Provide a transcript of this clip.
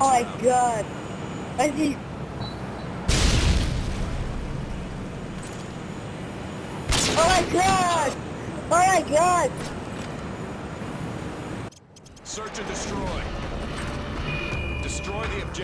Oh my round. god. I see. Oh my god! Oh my god! Search and destroy. Destroy the objective.